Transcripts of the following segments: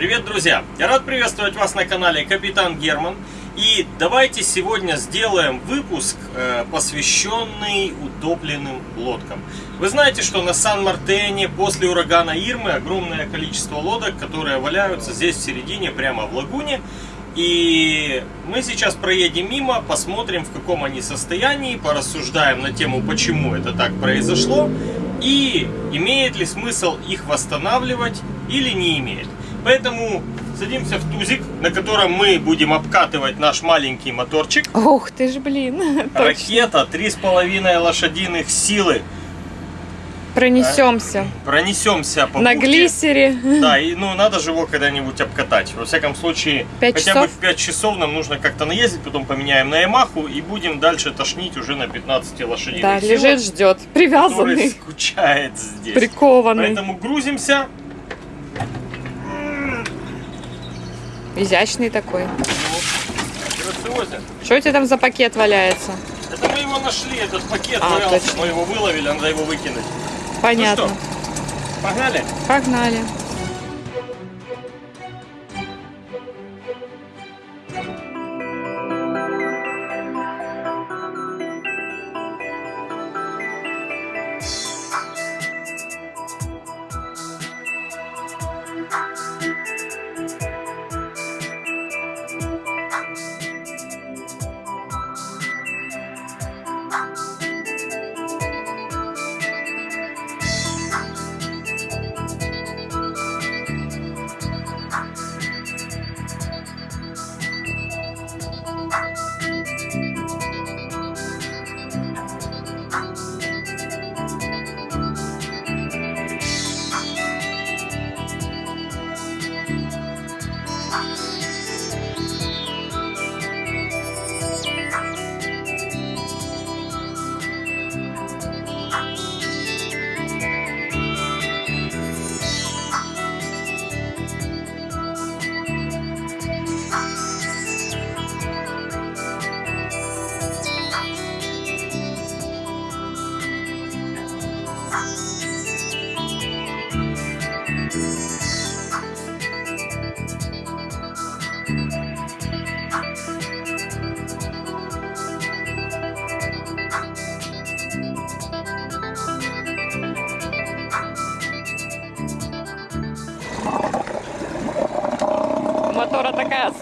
Привет, друзья! Я рад приветствовать вас на канале Капитан Герман. И давайте сегодня сделаем выпуск, э, посвященный утопленным лодкам. Вы знаете, что на Сан-Мартене после урагана Ирмы огромное количество лодок, которые валяются здесь в середине, прямо в лагуне. И мы сейчас проедем мимо, посмотрим, в каком они состоянии, порассуждаем на тему, почему это так произошло, и имеет ли смысл их восстанавливать или не имеет. Поэтому садимся в тузик, на котором мы будем обкатывать наш маленький моторчик. Ух ты ж, блин. Ракета 3,5 лошадиных силы. Пронесемся. Пронесемся по На бухте. глиссере. Да, и ну надо же его когда-нибудь обкатать. Во всяком случае, Пять хотя бы часов? в 5 часов нам нужно как-то наездить, потом поменяем на Ямаху и будем дальше тошнить уже на 15 лошадиных Да, силах, лежит, ждет. Привязанный, скучает здесь. прикованный. Поэтому грузимся. Изящный такой. Ну, грациозен. Что у тебя там за пакет валяется? Это мы его нашли, этот пакет А, валялся, точно. мы его выловили, надо его выкинуть. Понятно. Ну что, погнали? Погнали.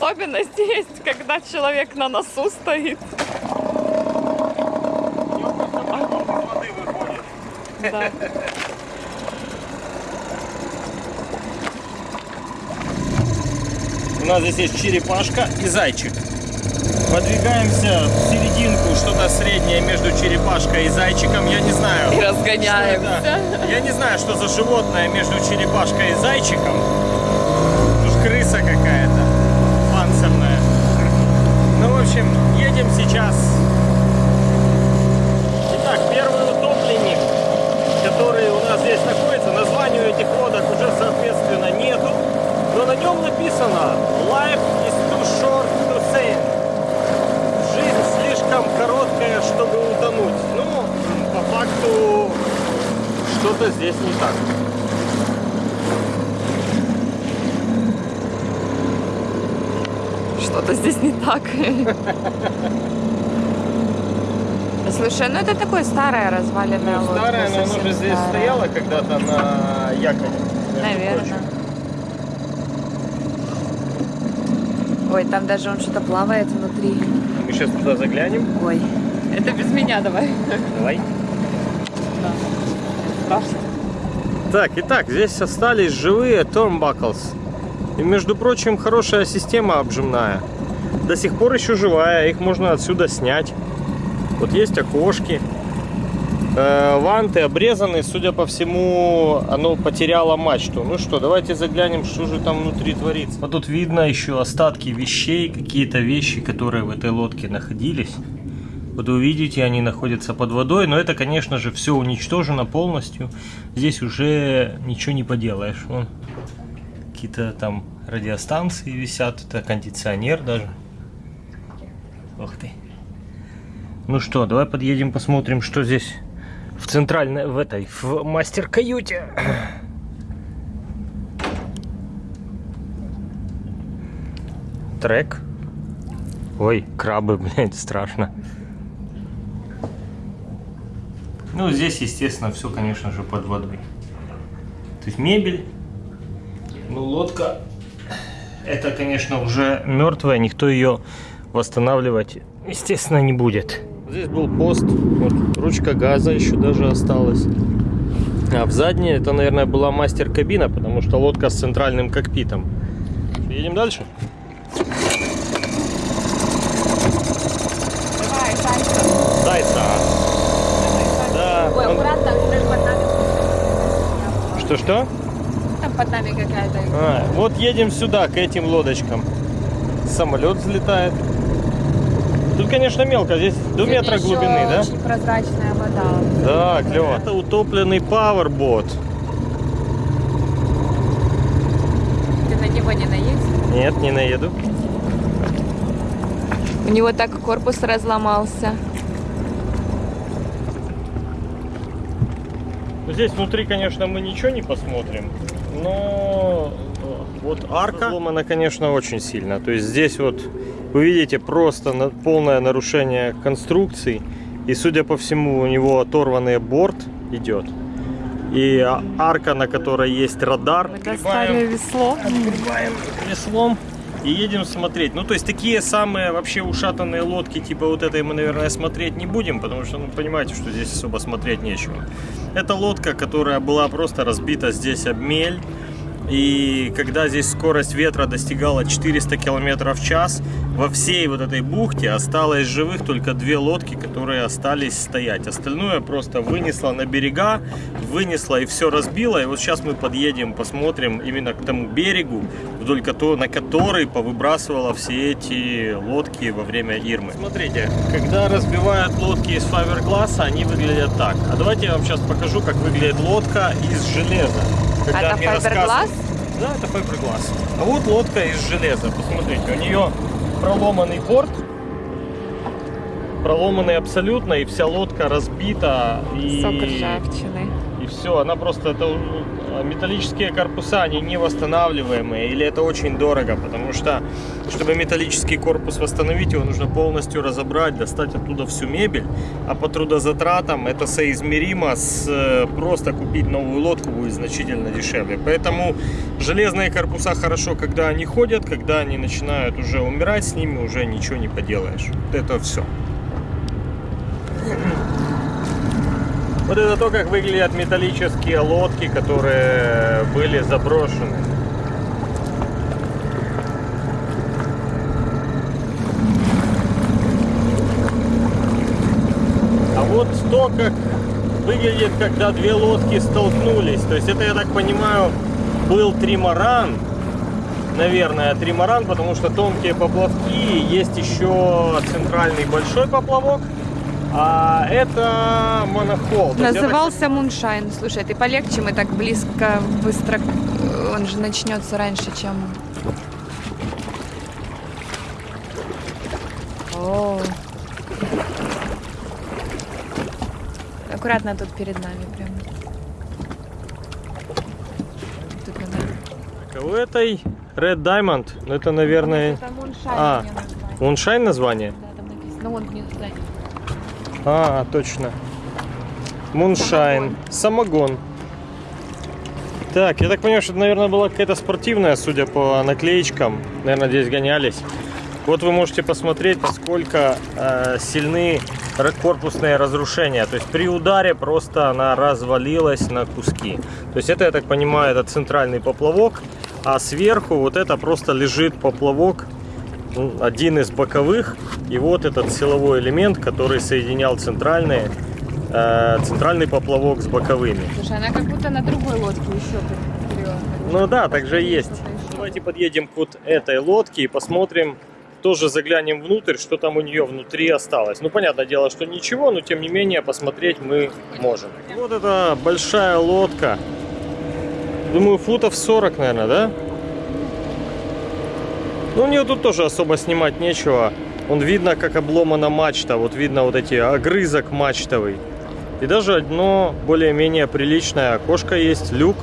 Особенность есть, когда человек на носу стоит. Да. У нас здесь есть черепашка и зайчик. Подвигаемся в серединку, что-то среднее между черепашкой и зайчиком. Я не знаю. И разгоняемся. Я не знаю, что за животное между черепашкой и зайчиком. Тут крыса какая-то панцирная. Ну, в общем, едем сейчас. Итак, первый утопленник, который у нас здесь находится, названию этих лодок уже, соответственно, нету. Но на нем написано Life is too short to sail. Жизнь слишком короткая, чтобы утонуть. Ну, по факту, что-то здесь не так. Что-то здесь не так. Слушай, ну это такое старое разваленное Ну, старая, но оно же здесь стояло когда-то на якоре. Наверное. Ой, там даже он что-то плавает внутри. Мы сейчас туда заглянем. Ой, это без меня давай. Давай. Да. Страшно. Так, итак, здесь остались живые Turnbuckles. И, между прочим, хорошая система обжимная. До сих пор еще живая, их можно отсюда снять. Вот есть окошки. Э, ванты обрезаны, судя по всему, оно потеряло мачту. Ну что, давайте заглянем, что же там внутри творится. Вот тут видно еще остатки вещей, какие-то вещи, которые в этой лодке находились. Вот вы видите, они находятся под водой, но это, конечно же, все уничтожено полностью. Здесь уже ничего не поделаешь. Вон какие-то там радиостанции висят, это кондиционер даже. Ух ты. Ну что, давай подъедем, посмотрим, что здесь в центральной, в этой, в мастер-каюте. трек. Ой, крабы, блядь, страшно. Ну, здесь, естественно, все, конечно же, под водой. То есть мебель, ну, лодка, это, конечно, уже мертвая, никто ее восстанавливать, естественно, не будет. Здесь был пост, вот ручка газа еще даже осталась. А в задней это, наверное, была мастер-кабина, потому что лодка с центральным кокпитом. Едем дальше? Давай, Санька. Зайца. Да. Ой, он- аккуратно. Что-что? Под нами какая-то. А, вот едем сюда, к этим лодочкам. Самолет взлетает. Тут, конечно, мелко, здесь до Сегодня метра глубины, да? Очень прозрачная вода. Да, клево. Это утопленный пауэрбот. Ты на него не наедешь? Нет, не наеду. У него так корпус разломался. Здесь внутри, конечно, мы ничего не посмотрим, но э, вот арка сломана, конечно, очень сильно. То есть здесь вот вы видите просто полное нарушение конструкций. И, судя по всему, у него оторванный борт идет. И а- арка, на которой есть радар. Мы достали весло. Открываем веслом и едем смотреть. Ну, то есть такие самые вообще ушатанные лодки, типа вот этой мы, наверное, смотреть не будем, потому что, ну, понимаете, что здесь особо смотреть нечего. Это лодка, которая была просто разбита здесь об мель. И когда здесь скорость ветра достигала 400 км в час, во всей вот этой бухте осталось живых только две лодки, которые остались стоять. Остальное просто вынесло на берега, вынесло и все разбило. И вот сейчас мы подъедем, посмотрим именно к тому берегу, вдоль кото- на который повыбрасывало все эти лодки во время Ирмы. Смотрите, когда разбивают лодки из файбергласса, они выглядят так. А давайте я вам сейчас покажу, как выглядит лодка из железа. Когда Это мне Да, это файбергласс. А вот лодка из железа. Посмотрите, у нее проломанный борт, проломанный абсолютно, и вся лодка разбита. И... Сок ржавчины. Все, она просто, это э, металлические корпуса, они не восстанавливаемые, или это очень дорого, потому что, чтобы металлический корпус восстановить, его нужно полностью разобрать, достать оттуда всю мебель, а по трудозатратам это соизмеримо с э, просто купить новую лодку будет значительно дешевле. Поэтому железные корпуса хорошо, когда они ходят, когда они начинают уже умирать, с ними уже ничего не поделаешь. Это все. Вот это то, как выглядят металлические лодки, которые были заброшены. А вот то, как выглядит, когда две лодки столкнулись. То есть это, я так понимаю, был тримаран. Наверное, тримаран, потому что тонкие поплавки. Есть еще центральный большой поплавок. А это монохол. То есть я так Назывался Муншайн. Слушай, ты полегче, мы так близко, быстро. Он же начнется раньше, чем. О. Аккуратно тут перед нами прям. Тут надо. Так, а У этой Red Diamond, ну это, наверное, Это Муншайн А. мне название. Да, там написано. Ну, вон внизу сзади. А, точно. Moonshine. Самогон. Так, я так понимаю, что это, наверное, была какая-то спортивная, судя по наклеечкам. Наверное, здесь гонялись. Вот вы можете посмотреть, насколько э, сильны корпусные разрушения. То есть при ударе просто она развалилась на куски. То есть это, я так понимаю, это центральный поплавок, а сверху вот это просто лежит поплавок, один из боковых. И вот этот силовой элемент, который соединял центральные, э, центральный поплавок с боковыми. Слушай, она как будто на другой лодке еще перевернута. Ну да, так же есть. Давайте подъедем к вот этой лодке и посмотрим, тоже заглянем внутрь, что там у нее внутри осталось. Ну, понятное дело, что ничего, но тем не менее посмотреть мы можем. Вот эта большая лодка. Думаю, футов 40, наверное, да? Ну, у нее тут тоже особо снимать нечего. Вон видно, как обломана мачта. Вот видно вот эти огрызок мачтовый. И даже одно более-менее приличное окошко есть, люк.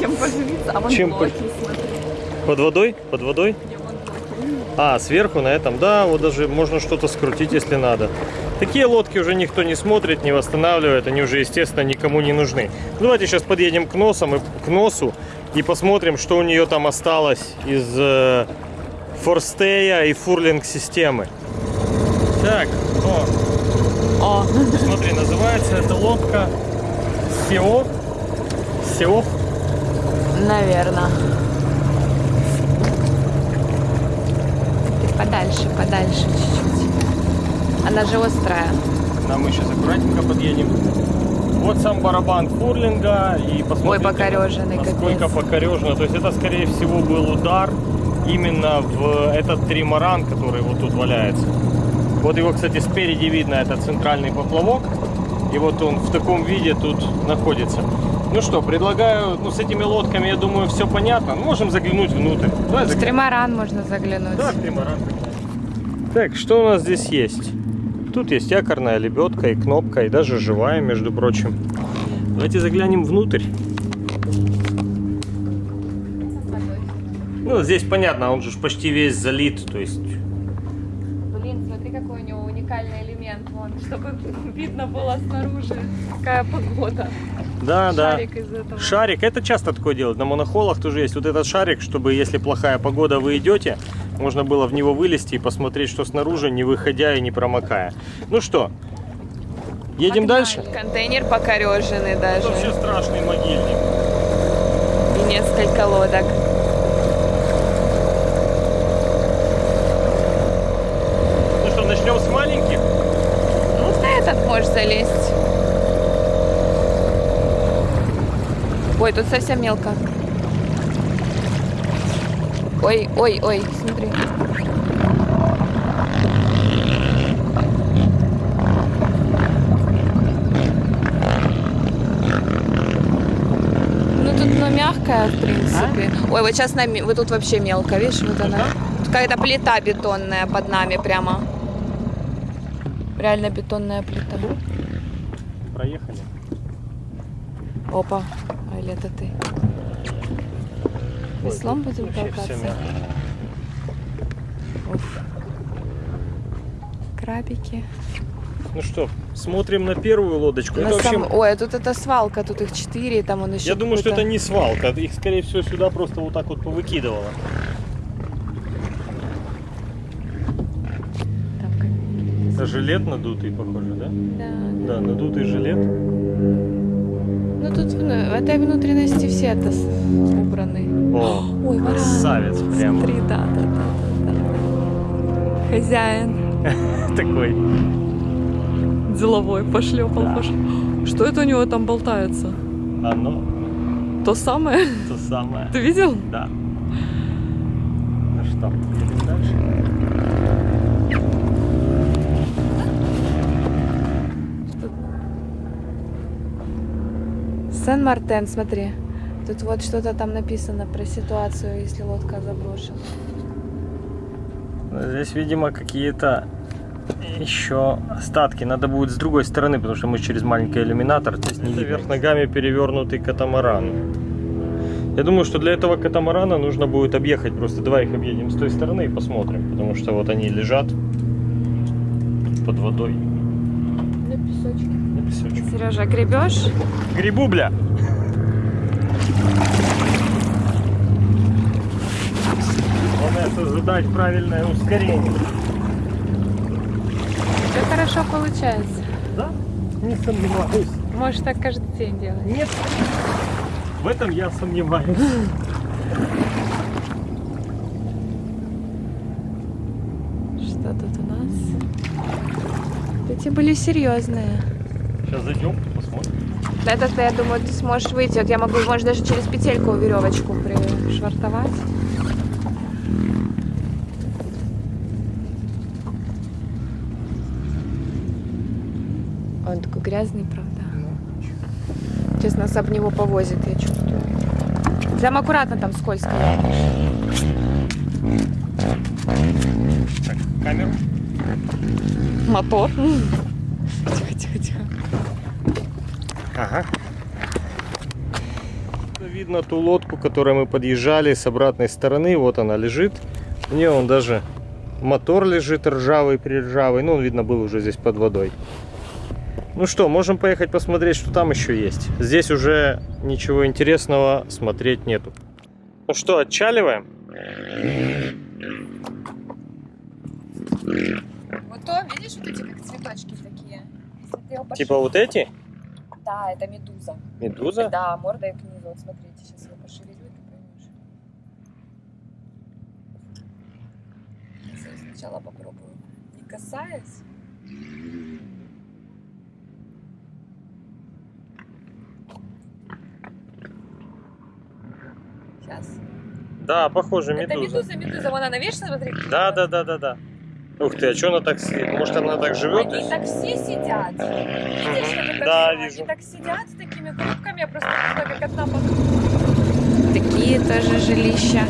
Чем поживиться? А вон Чем блоки, смотри. Под водой? Под водой? А, сверху на этом, да, вот даже можно что-то скрутить, если надо. Такие лодки уже никто не смотрит, не восстанавливает, они уже, естественно, никому не нужны. Ну, Давайте сейчас подъедем к, носам и, к носу и посмотрим, что у нее там осталось из э, форстея и фурлинг системы. Так, о, О, смотри, называется эта лодка Сео. Сео. наверное. Ты подальше, подальше чуть-чуть. Она же острая. Нам мы сейчас аккуратненько подъедем. Вот сам барабан фурлинга и посмотрите, Ой, покореженный, насколько капец. покорежено. То есть это, скорее всего, был удар именно в этот тримаран, который вот тут валяется. Вот его, кстати, спереди видно, это центральный поплавок. И вот он в таком виде тут находится. Ну что, предлагаю, ну с этими лодками, я думаю, все понятно. Можем заглянуть внутрь. Давай В заглянем. тримаран можно заглянуть. Да, тримаран. Так, что у нас здесь есть? Тут есть якорная лебедка и кнопка, и даже живая, между прочим. Давайте заглянем внутрь. Ну, здесь понятно, он же почти весь залит, то есть... Блин, смотри, какой у него уникальный элемент. Вон, чтобы видно было снаружи, какая погода. Да, Шарик да. из этого. Шарик, это часто такое делают. На монохолах тоже есть вот этот шарик, чтобы, если плохая погода, вы идете, можно было в него вылезти и посмотреть, что снаружи, не выходя и не промокая. Ну что, едем Погнали. дальше? Контейнер покореженный Это даже. вообще страшный могильник. И несколько лодок. Ну что, начнем с маленьких? Ну, на этот можешь залезть. Ой, тут совсем мелко. Ой, ой, ой, смотри. Ну тут, ну, мягкая, в принципе. Ой, вот сейчас нами, вот тут вообще мелко, видишь, вот она. Какая-то плита бетонная под нами прямо. Реально бетонная плита. Проехали. Опа, а или это ты? Веслом будем Вообще толкаться? Уф. Крабики. Ну что, смотрим на первую лодочку. На Это вообще- сам- Ой, а тут это свалка, тут их четыре, там он еще Я думаю, что это не свалка. Их, скорее всего, сюда просто вот так вот повыкидывало. Там как- Это жилет надутый, похоже, да? Да, да. Надутый жилет. Ну тут ну, в этой внутренности все это убраны. О, Ой, варан. красавец прям. Смотри, да, да, да, да, да. Хозяин. Такой. Деловой пошлепал, Да. пошлепал. Что это у него там болтается? Оно То самое? то самое. Ты видел? Да. Ну что, едем дальше? Сен-Мартен, смотри. Тут вот что-то там написано про ситуацию, если лодка заброшена. Здесь, видимо, какие-то еще остатки. Надо будет с другой стороны, потому что мы через маленький иллюминатор. Здесь не вверх ногами перевернутый катамаран. Я думаю, что для этого катамарана нужно будет объехать. Просто давай их объедем с той стороны и посмотрим. Потому что вот они лежат под водой На песочке. на песочке. Сережа, гребешь? Грибу, бля! Главное создать правильное ускорение. Все хорошо получается. Да? Не сомневаюсь. Можешь так каждый день делать. Нет. В этом я сомневаюсь. Что тут у нас? Эти были серьезные. Сейчас зайдем, посмотрим. Это, я думаю, ты сможешь выйти. Вот я могу, может, даже через петельку веревочку пришвартовать. Он такой грязный, правда. Сейчас нас об него повозит, я чувствую. Прям аккуратно там скользко. Так, камеру. Мотор. Тихо, тихо, тихо. Ага. Видно ту лодку, к которой мы подъезжали с обратной стороны. Вот она лежит. Не, он даже мотор лежит ржавый, приржавый. Ну, он, видно, был уже здесь под водой. Ну что, можем поехать посмотреть, что там еще есть. Здесь уже ничего интересного смотреть нету. Ну что, отчаливаем? Вот то, видишь, вот эти как цветочки такие. Типа вот эти? Да, это медуза. Медуза? Да, мордой к низу. Вот смотрите, сейчас я пошевелю, и ты поймешь. Сначала попробую. Не касаясь. Сейчас. Да, похоже, Это медуза. медуза, медуза. Вон она, видишь, смотри. Да, да, да, да, да. Ух ты, а что она так сидит? Может она так живет? Они так все сидят. Видишь, это Да, всё? вижу. Они так сидят с такими группками, я просто не знаю, как одна под... Такие тоже жилища.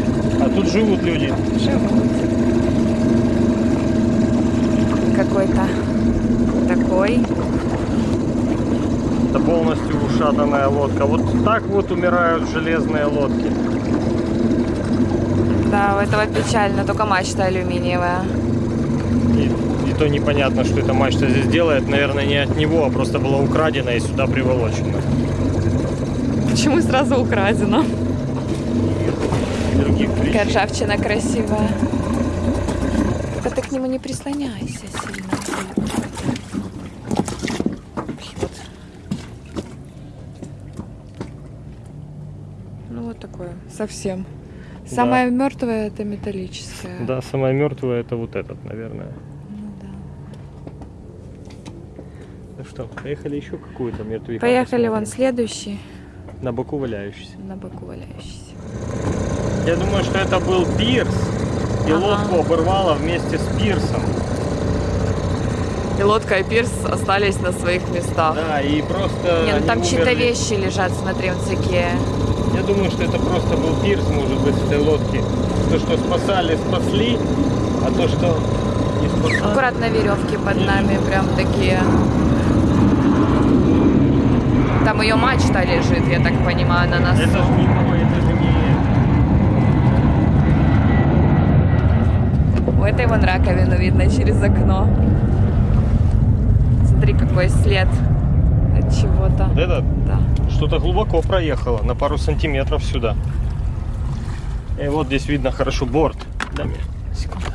А тут живут люди. Живут. Какой-то такой. Это полностью ушатанная лодка. Вот так вот умирают железные лодки. Да, у этого печально, только мачта алюминиевая. И, и то непонятно, что эта мачта здесь делает. Наверное, не от него, а просто была украдена и сюда приволочена. Почему сразу украдено? Других причин. Ржавчина красивая. Только ты к нему не прислоняйся сильно. Вот. Ну вот такое. Совсем. Самое мертвое это металлическое. Да, самая мертвая это вот этот, наверное. Ну да. Ну что, поехали еще какую-то мертвяка Поехали вон следующий. На боку валяющийся. На боку валяющийся. Я думаю, что это был пирс. И Ага. лодку оборвало вместе с пирсом. И лодка и пирс остались на своих местах. Да, и просто... Не, ну там чьи-то вещи лежат, смотри, вот такие. Я думаю, что это просто был пирс, может быть, этой лодки. То, что спасали, спасли, а то, что не спасали... Аккуратно веревки под нами, прям такие. Там ее мачта лежит, я так понимаю, на носу. Это же не то, это же не... У этой вон раковину видно через окно. Смотри, какой след от чего-то. Вот это Да. что-то глубоко проехало, на пару сантиметров сюда. И вот здесь видно хорошо борт. Дай мне секунду.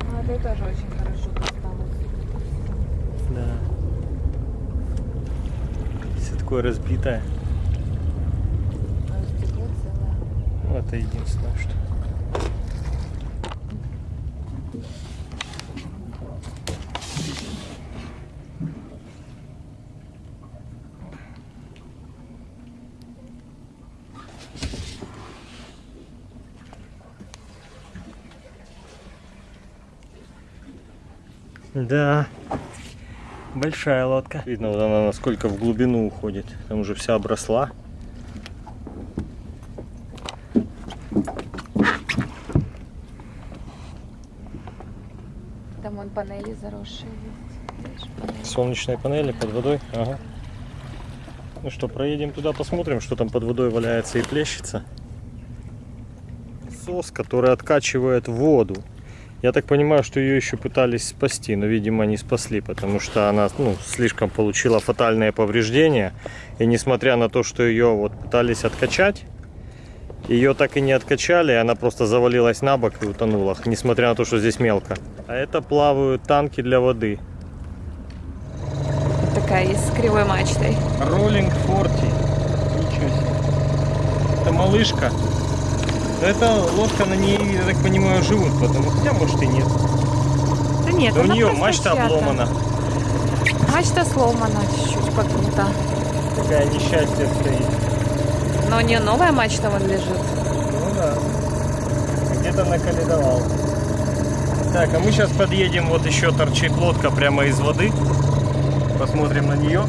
Ну, это тоже очень хорошо досталось. Да. Все такое разбитое. Ну, это единственное, что. Да, большая лодка. Видно, вот она насколько в глубину уходит. Там уже вся обросла. Там вон панели заросшие есть. Солнечные панели под водой. Ага. Ну что, проедем туда, посмотрим, что там под водой валяется и плещется. Сос, который откачивает воду. Я так понимаю, что ее еще пытались спасти, но, видимо, не спасли, потому что она ну, слишком получила фатальные повреждения. И несмотря на то, что ее вот пытались откачать, ее так и не откачали, она просто завалилась на бок и утонула, несмотря на то, что здесь мелко. А это плавают танки для воды. Такая есть с кривой мачтой. Роллинг Форти. Ничего себе. Это малышка. Но эта лодка на ней, я так понимаю, живут, потому хотя может и нет. Да нет, Да у нее мачта чья-то. обломана. Мачта сломана чуть-чуть погнута. Такая несчастье стоит. Но у нее новая мачта вон лежит. Ну да. Где-то наколедовал. Так, а мы сейчас подъедем, вот еще торчит лодка прямо из воды. Посмотрим на нее.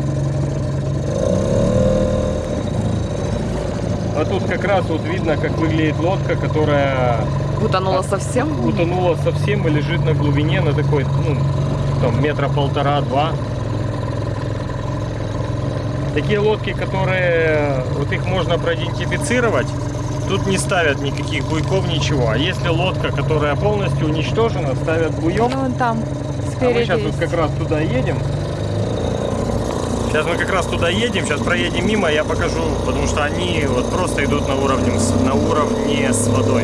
А тут как раз вот видно, как выглядит лодка, которая Утонула совсем. утонула совсем и лежит на глубине, на такой, ну, там, метра полтора-два. Такие лодки, которые, вот их можно проидентифицировать, тут не ставят никаких буйков, ничего. А если лодка, которая полностью уничтожена, ставят буек. Ну, там, А мы спереди. сейчас вот как раз туда едем. Сейчас мы как раз туда едем, сейчас проедем мимо, я покажу, потому что они вот просто идут на уровне, с- на уровне с водой.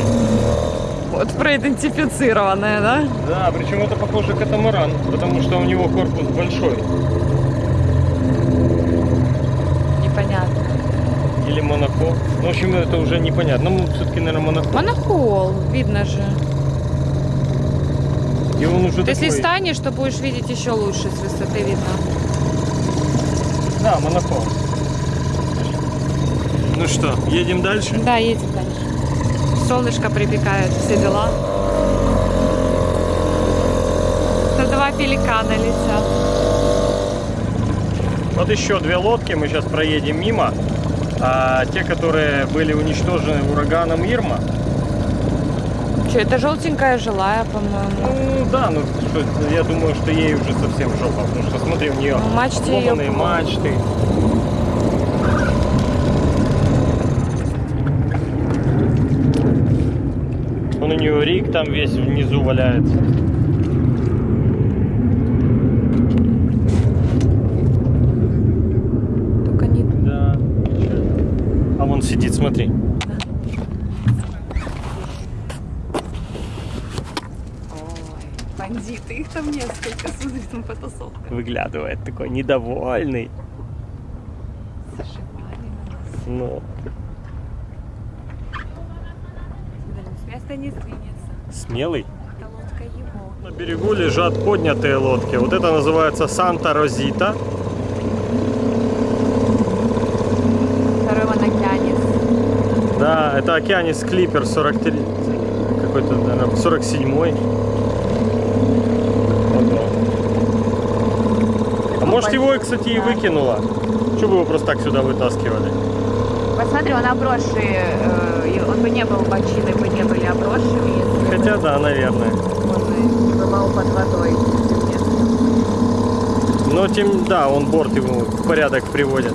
Вот проидентифицированная, да? Да, причем это похоже катамаран, потому что у него корпус большой. Непонятно. Или Монако. Ну, в общем, это уже непонятно. Ну, все-таки, наверное, Монако. Монохол, видно же. И он уже если такой- станешь, то будешь видеть еще лучше с высоты видно. Да, Монако. Ну что, едем дальше? Да, едем дальше. Солнышко припекает, все дела. Это два пеликана летят. Вот еще две лодки, мы сейчас проедем мимо. А те, которые были уничтожены ураганом Ирма. Что, это желтенькая жилая, по-моему. Ну да, ну что, я думаю, что ей уже совсем жопа, потому что смотри, у нее Ну, сломанные плохо. мачты. Он у нее рик там весь внизу валяется. Только не... Да. А вон сидит, смотри. Бандиты, их там несколько, смотри, там потасовка. Выглядывает такой недовольный. Ну, С места не сдвинется. смелый. Это лодка его. На берегу лежат поднятые лодки. Вот это называется Санта Розита. Второй монокянис. Да, это Океанис Клипер 43. Какой-то, наверное, 47-й. Ого. А может его, кстати, и выкинула? Чего бы его просто так сюда вытаскивали? Посмотри, он обросший, э, он бы не был, бочины бы не были обросшими, Хотя да, наверное. он бывал под водой. Но тем, да, он борт ему в порядок приводит.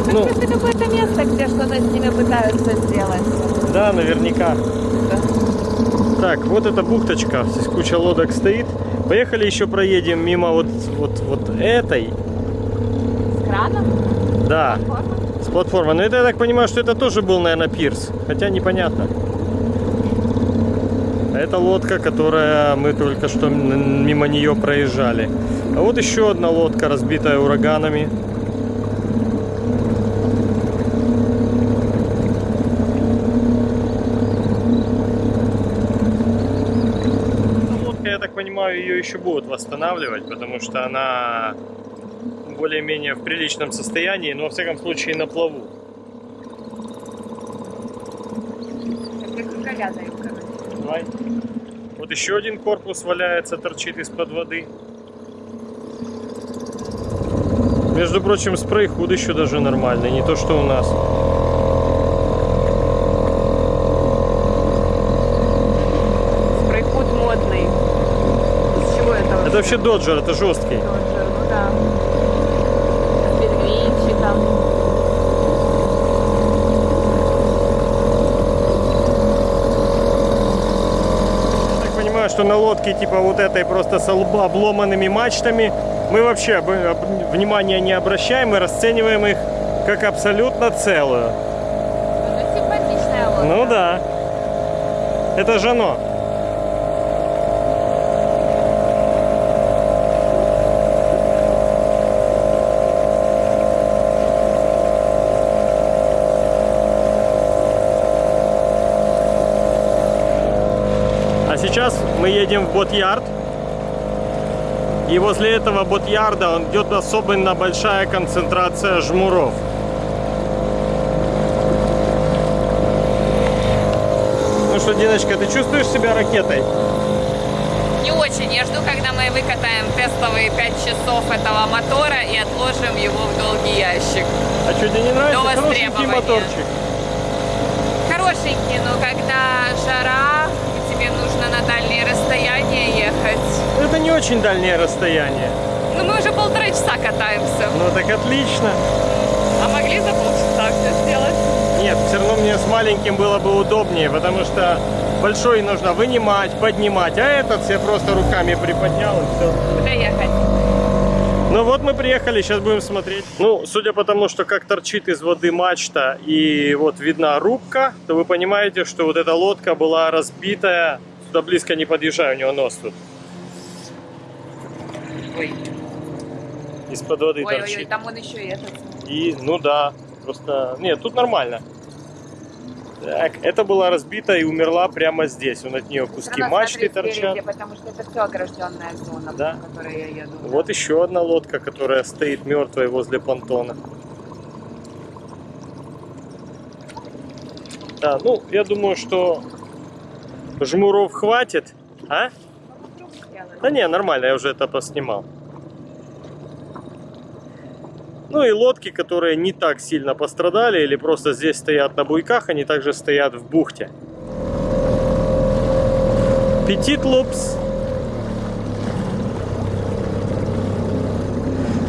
Это Ну. какое-то место, где что-то с ними пытаются сделать. Да, наверняка. Так, вот эта бухточка, здесь куча лодок стоит. Поехали еще проедем мимо вот, вот, вот этой. С краном? Да, с платформы. Но это, я так понимаю, что это тоже был, наверное, пирс. Хотя непонятно. А Это лодка, которая мы только что мимо нее проезжали. А вот еще одна лодка, разбитая ураганами. Эта лодка, я так понимаю, еще будут восстанавливать, потому что она более-менее в приличном состоянии, но во всяком случае на плаву. Давай. Вот еще один корпус валяется, торчит из-под воды. Между прочим, спрей худ еще даже нормальный, не то что у нас. Спрейхуд модный. Из чего это? Вообще доджер, это жесткий. Доджер, ну да. С пингвинчиком. Я так понимаю, что на лодке типа вот этой просто с лба обломанными мачтами мы вообще об- об- внимания не обращаем и расцениваем их как абсолютно целую. Ну, симпатичная лодка. Ну да. Это же оно. А сейчас мы едем в Бот-Ярд. И возле этого Бот-Ярда он идет особенно большая концентрация жмуров. Ну что, Диночка, ты чувствуешь себя ракетой? Не очень. Я жду, когда мы выкатаем тестовые 5 часов этого мотора и отложим его в долгий ящик. А что, тебе не нравится? Хорошенький моторчик. Хорошенький, но когда жара, тебе нужно на дальние расстояния ехать. Это не очень дальнее расстояние. Ну, мы уже полтора часа катаемся. Ну так отлично. А могли за полчаса все сделать? нет, все равно мне с маленьким было бы удобнее, потому что большой нужно вынимать, поднимать, а этот я просто руками приподнял и все. Куда ехать? Ну вот мы приехали, сейчас будем смотреть. Ну, судя по тому, что как торчит из воды мачта и вот видна рубка, то вы понимаете, что вот эта лодка была разбитая. Сюда близко не подъезжай, у него нос тут. Ой, Из-под воды ой, ой, торчит. ой, там он еще и этот. И, ну да, просто... Нет, тут нормально. Так, это была разбита и умерла прямо здесь. Вот от нее куски мачты смотри торчат. Потому что это все огражденная зона, Да. по которой я еду. Вот еще одна лодка, которая стоит мертвой возле понтона. Да, ну, я думаю, что жмуров хватит. А? Да не, нормально, я уже это поснимал. Ну и лодки, которые не так сильно пострадали или просто здесь стоят на буйках, они также стоят в бухте. Петит лупс.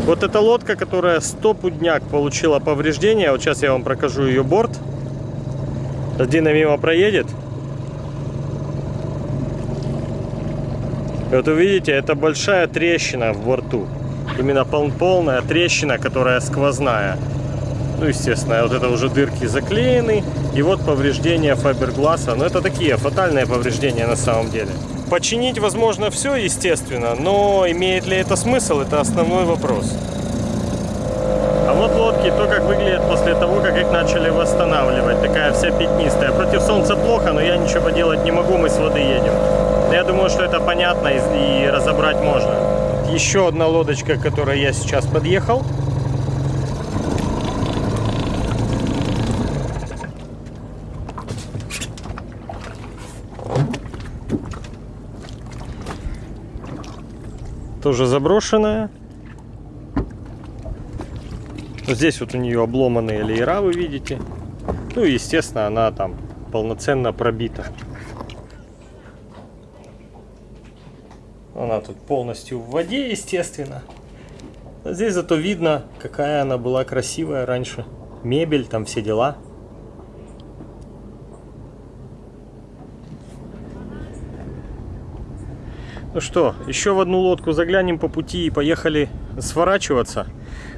Вот эта лодка, которая стопудняк получила повреждения, вот сейчас я вам прокажу ее борт. Дина мимо проедет. Вот увидите, это большая трещина в борту. Именно пол- полная трещина, которая сквозная. Ну, естественно, вот это уже дырки заклеены. И вот повреждения фабергласа. Но это такие фатальные повреждения на самом деле. Починить возможно все, естественно, но имеет ли это смысл, это основной вопрос. А вот лодки, то как выглядят после того, как их начали восстанавливать. Такая вся пятнистая. Против солнца плохо, но я ничего поделать не могу, мы с воды едем. Я думаю, что это понятно и разобрать можно. Еще одна лодочка, к которой я сейчас подъехал. Тоже заброшенная. Здесь вот у нее обломанные леера, вы видите. Ну и, естественно, она там полноценно пробита. Она тут полностью в воде, естественно. А здесь зато видно, какая она была красивая раньше. Мебель, там все дела. Ну что, еще в одну лодку заглянем по пути и поехали сворачиваться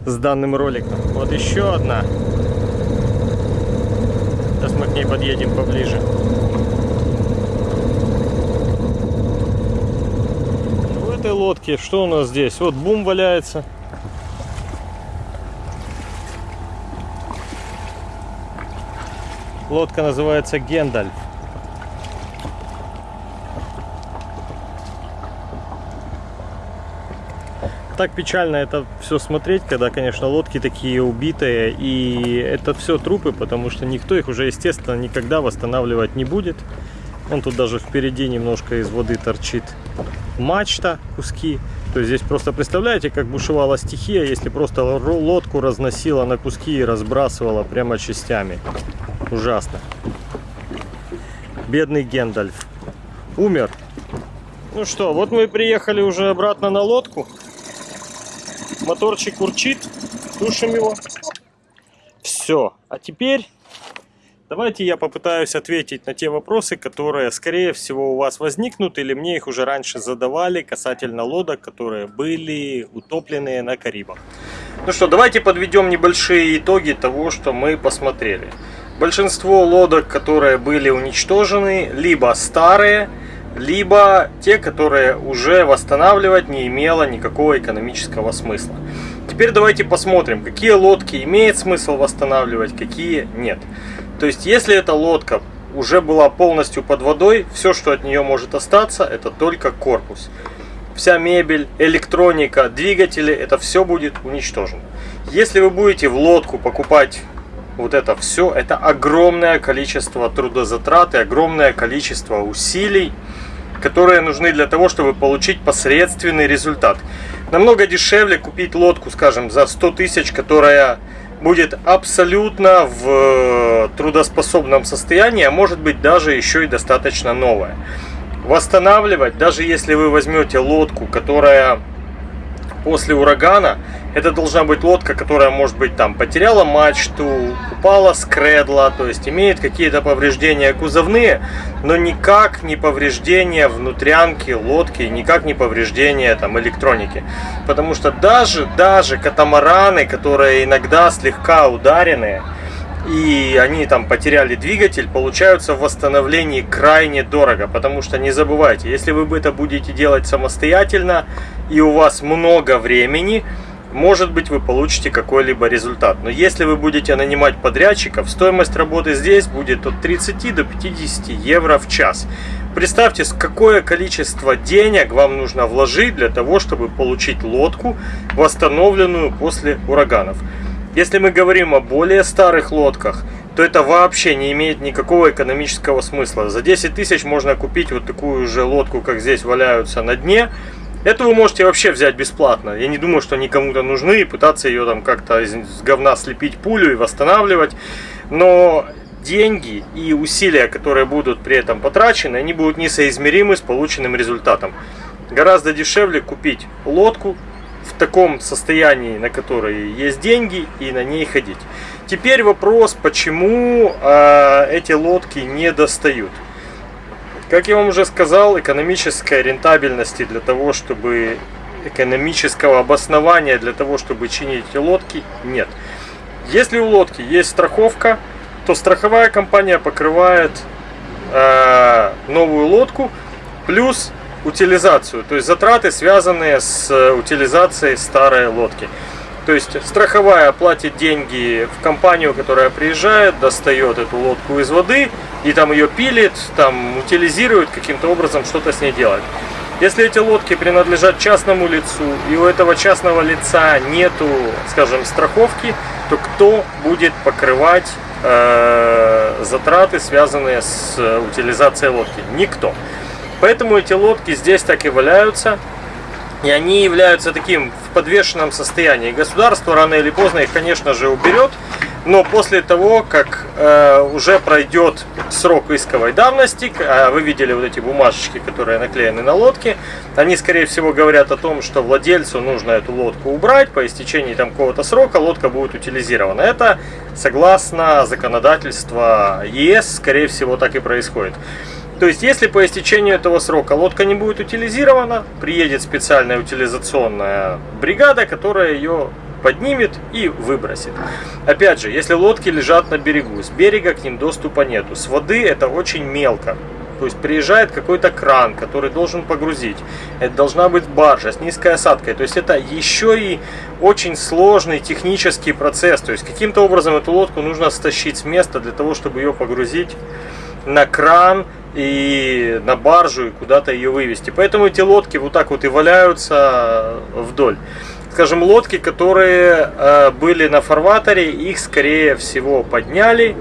с данным роликом. Вот еще одна. Сейчас мы к ней подъедем поближе. Лодке что у нас здесь? Вот бум валяется. Лодка называется Гендальф. так печально это все смотреть, когда, конечно, лодки такие убитые, и это все трупы, потому что никто их уже, естественно, никогда восстанавливать не будет. Он тут даже впереди немножко из воды торчит мачта, куски. То есть здесь просто представляете, как бушевала стихия, если просто лодку разносила на куски и разбрасывала прямо частями. Ужасно. Бедный Гендальф. Умер. Ну что, вот мы приехали уже обратно на лодку. Моторчик урчит. Тушим его. Все. А теперь давайте я попытаюсь ответить на те вопросы, которые, скорее всего, у вас возникнут, или мне их уже раньше задавали касательно лодок, которые были утопленные на Карибах. Ну что, давайте подведем небольшие итоги того, что мы посмотрели. Большинство лодок, которые были уничтожены, либо старые, либо те, которые уже восстанавливать не имело никакого экономического смысла. Теперь давайте посмотрим, какие лодки имеет смысл восстанавливать, какие нет. То есть, если эта лодка уже была полностью под водой, все, что от нее может остаться, это только корпус. Вся мебель, электроника, двигатели, это все будет уничтожено. Если вы будете в лодку покупать вот это все, это огромное количество трудозатрат и огромное количество усилий, которые нужны для того, чтобы получить посредственный результат. Намного дешевле купить лодку, скажем, за 100 тысяч, которая будет абсолютно в трудоспособном состоянии, а может быть даже еще и достаточно новая. Восстанавливать, даже если вы возьмете лодку, которая после урагана. Это должна быть лодка, которая, может быть, там потеряла мачту, упала с кредла, то есть имеет какие-то повреждения кузовные, но никак не повреждения внутрянки лодки, никак не повреждения там электроники. Потому что даже, даже катамараны, которые иногда слегка ударенные, и они там потеряли двигатель, получаются в восстановлении крайне дорого. Потому что не забывайте, если вы это будете делать самостоятельно и у вас много времени, может быть вы получите какой-либо результат. Но если вы будете нанимать подрядчиков, стоимость работы здесь будет от 30 до 50 евро в час. Представьте, какое количество денег вам нужно вложить для того, чтобы получить лодку, восстановленную после ураганов. Если мы говорим о более старых лодках, то это вообще не имеет никакого экономического смысла. За 10 тысяч можно купить вот такую же лодку, как здесь валяются на дне. Эту вы можете вообще взять бесплатно. Я не думаю, что они кому-то нужны и пытаться ее там как-то из говна слепить пулю и восстанавливать. Но деньги и усилия, которые будут при этом потрачены, они будут несоизмеримы с полученным результатом. Гораздо дешевле купить лодку, в таком состоянии, на которой есть деньги, и на ней ходить. Теперь вопрос, почему э, эти лодки не достают. Как я вам уже сказал, экономической рентабельности для того, чтобы экономического обоснования для того, чтобы чинить эти лодки, нет. Если у лодки есть страховка, то страховая компания покрывает э, новую лодку, плюс утилизацию, то есть затраты, связанные с э, утилизацией старой лодки. То есть страховая платит деньги в компанию, которая приезжает, достает эту лодку из воды и там ее пилит, там утилизирует каким-то образом, что-то с ней делает. Если эти лодки принадлежат частному лицу и у этого частного лица нету, скажем, страховки, то кто будет покрывать э, затраты, связанные с э, утилизацией лодки? Никто. Поэтому эти лодки здесь так и валяются. И они являются таким в подвешенном состоянии. Государство рано или поздно их, конечно же, уберет. Но после того, как э, уже пройдет срок исковой давности, а вы видели вот эти бумажечки, которые наклеены на лодке, они, скорее всего, говорят о том, что владельцу нужно эту лодку убрать, по истечении там какого-то срока лодка будет утилизирована. Это, согласно законодательству ЕС, скорее всего, так и происходит. То есть, если по истечению этого срока лодка не будет утилизирована, приедет специальная утилизационная бригада, которая ее поднимет и выбросит. Опять же, если лодки лежат на берегу, с берега к ним доступа нету. С воды это очень мелко. То есть приезжает какой-то кран, который должен погрузить. Это должна быть баржа с низкой осадкой. То есть это еще и очень сложный технический процесс. То есть каким-то образом эту лодку нужно стащить с места для того, чтобы ее погрузить на кран и на баржу и куда-то ее вывести. Поэтому эти лодки вот так вот и валяются вдоль. Скажем, лодки, которые э, были на фарватере, их скорее всего подняли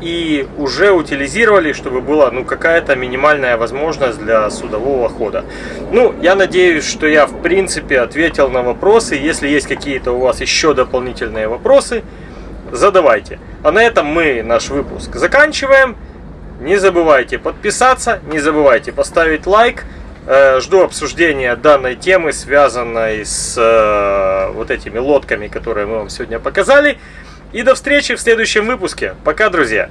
и уже утилизировали, чтобы была ну, какая-то минимальная возможность для судового хода. Ну, я надеюсь, что я в принципе ответил на вопросы. Если есть какие-то у вас еще дополнительные вопросы, задавайте. А на этом мы наш выпуск заканчиваем. Не забывайте подписаться, не забывайте поставить лайк. Э, жду обсуждения данной темы, связанной с э, вот этими лодками, которые мы вам сегодня показали. И до встречи в следующем выпуске. Пока, друзья!